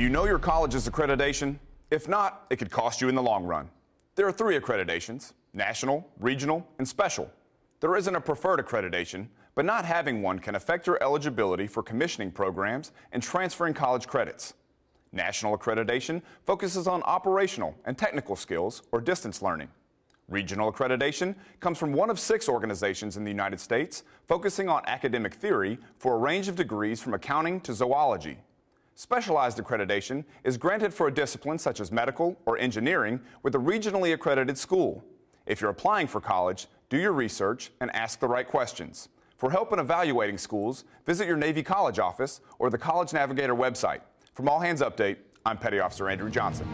Do you know your college's accreditation? If not, it could cost you in the long run. There are three accreditations, national, regional, and special. There isn't a preferred accreditation, but not having one can affect your eligibility for commissioning programs and transferring college credits. National accreditation focuses on operational and technical skills or distance learning. Regional accreditation comes from one of six organizations in the United States focusing on academic theory for a range of degrees from accounting to zoology. Specialized accreditation is granted for a discipline such as medical or engineering with a regionally accredited school. If you're applying for college, do your research and ask the right questions. For help in evaluating schools, visit your Navy College office or the College Navigator website. From All Hands Update, I'm Petty Officer Andrew Johnson.